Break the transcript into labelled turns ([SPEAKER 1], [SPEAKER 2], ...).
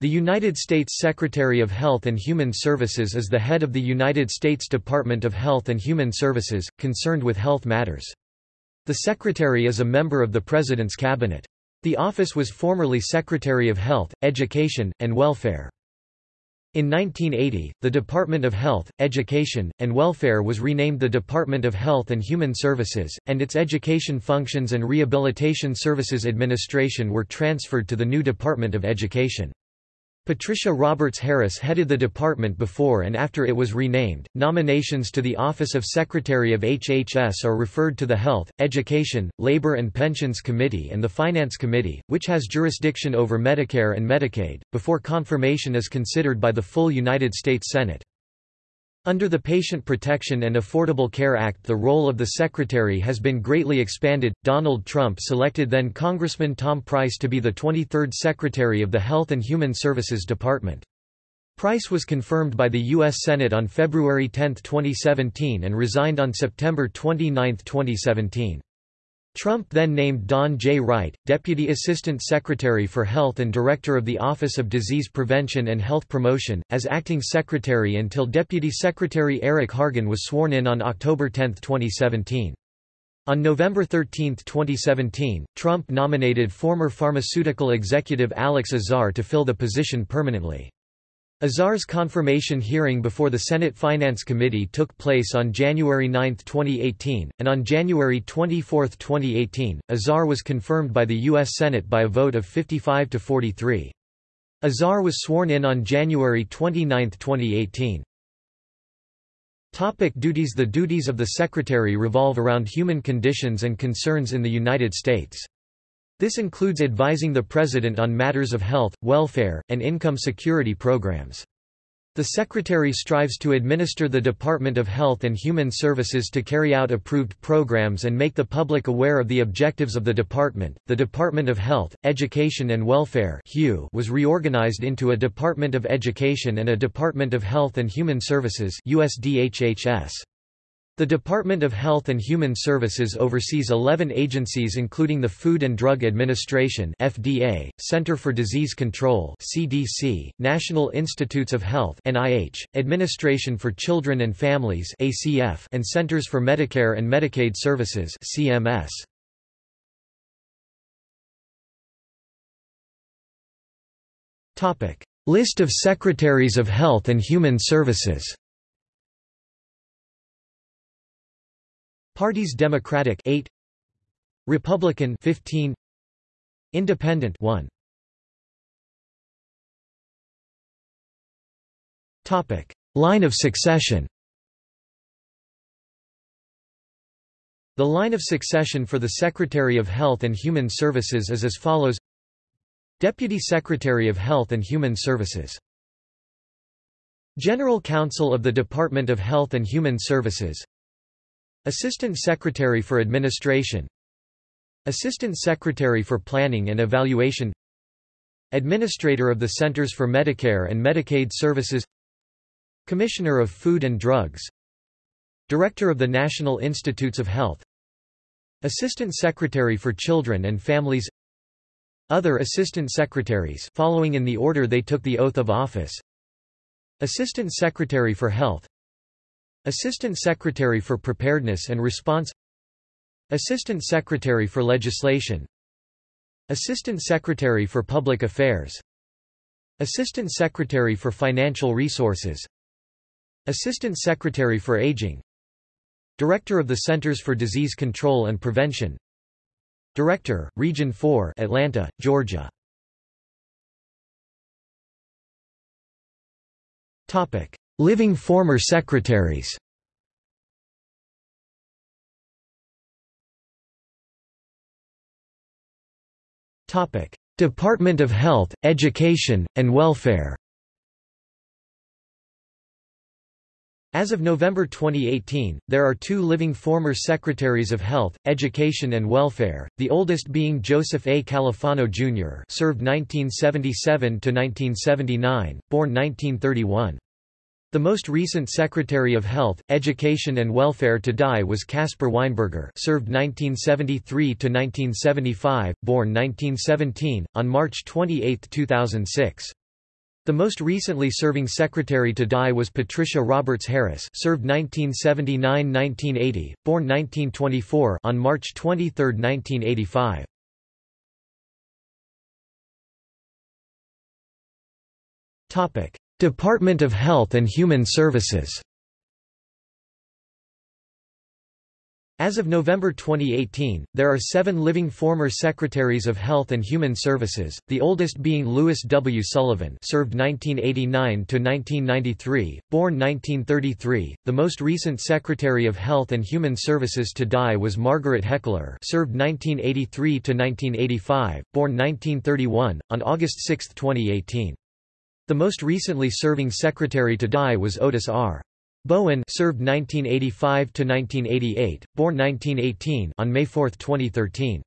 [SPEAKER 1] The United States Secretary of Health and Human Services is the head of the United States Department of Health and Human Services, concerned with health matters. The Secretary is a member of the President's Cabinet. The office was formerly Secretary of Health, Education, and Welfare. In 1980, the Department of Health, Education, and Welfare was renamed the Department of Health and Human Services, and its Education Functions and Rehabilitation Services Administration were transferred to the new Department of Education. Patricia Roberts Harris headed the department before and after it was renamed. Nominations to the Office of Secretary of HHS are referred to the Health, Education, Labor and Pensions Committee and the Finance Committee, which has jurisdiction over Medicare and Medicaid, before confirmation is considered by the full United States Senate. Under the Patient Protection and Affordable Care Act the role of the Secretary has been greatly expanded. Donald Trump selected then Congressman Tom Price to be the 23rd Secretary of the Health and Human Services Department. Price was confirmed by the U.S. Senate on February 10, 2017 and resigned on September 29, 2017. Trump then named Don J. Wright, Deputy Assistant Secretary for Health and Director of the Office of Disease Prevention and Health Promotion, as acting secretary until Deputy Secretary Eric Hargan was sworn in on October 10, 2017. On November 13, 2017, Trump nominated former pharmaceutical executive Alex Azar to fill the position permanently. Azar's confirmation hearing before the Senate Finance Committee took place on January 9, 2018, and on January 24, 2018, Azar was confirmed by the U.S. Senate by a vote of 55 to 43. Azar was sworn in on January 29, 2018. Topic duties The duties of the Secretary revolve around human conditions and concerns in the United States. This includes advising the President on matters of health, welfare, and income security programs. The Secretary strives to administer the Department of Health and Human Services to carry out approved programs and make the public aware of the objectives of the department. The Department of Health, Education and Welfare was reorganized into a Department of Education and a Department of Health and Human Services USDHHS. The Department of Health and Human Services oversees 11 agencies including the Food and Drug Administration FDA, Center for Disease Control CDC, National Institutes of Health NIH, Administration for Children and Families ACF, and Centers for Medicare and Medicaid Services CMS. List of Secretaries of Health and Human Services Parties Democratic 8 Republican 15 Independent 1 Topic. Line of succession. The line of succession for the Secretary of Health and Human Services is as follows. Deputy Secretary of Health and Human Services. General Counsel of the Department of Health and Human Services Assistant Secretary for Administration. Assistant Secretary for Planning and Evaluation. Administrator of the Centers for Medicare and Medicaid Services. Commissioner of Food and Drugs. Director of the National Institutes of Health. Assistant Secretary for Children and Families. Other Assistant Secretaries following in the order they took the oath of office. Assistant Secretary for Health Assistant Secretary for Preparedness and Response. Assistant Secretary for Legislation. Assistant Secretary for Public Affairs. Assistant Secretary for Financial Resources. Assistant Secretary for Aging. Director of the Centers for Disease Control and Prevention. Director, Region 4 Atlanta, Georgia Living former secretaries Department of Health, Education, and Welfare As of November 2018, there are two living former Secretaries of Health, Education and Welfare, the oldest being Joseph A. Califano, Jr. served 1977–1979, born 1931. The most recent Secretary of Health, Education and Welfare to die was Caspar Weinberger served 1973–1975, born 1917, on March 28, 2006. The most recently serving secretary to die was Patricia Roberts Harris served 1979–1980, born 1924 on March 23, 1985. Department of Health and Human Services As of November 2018, there are seven living former Secretaries of Health and Human Services, the oldest being Louis W. Sullivan served 1989–1993, born 1933. The most recent Secretary of Health and Human Services to die was Margaret Heckler served 1983–1985, born 1931, on August 6, 2018. The most recently serving Secretary to die was Otis R. Bowen served 1985 to 1988, born 1918 on May 4, 2013.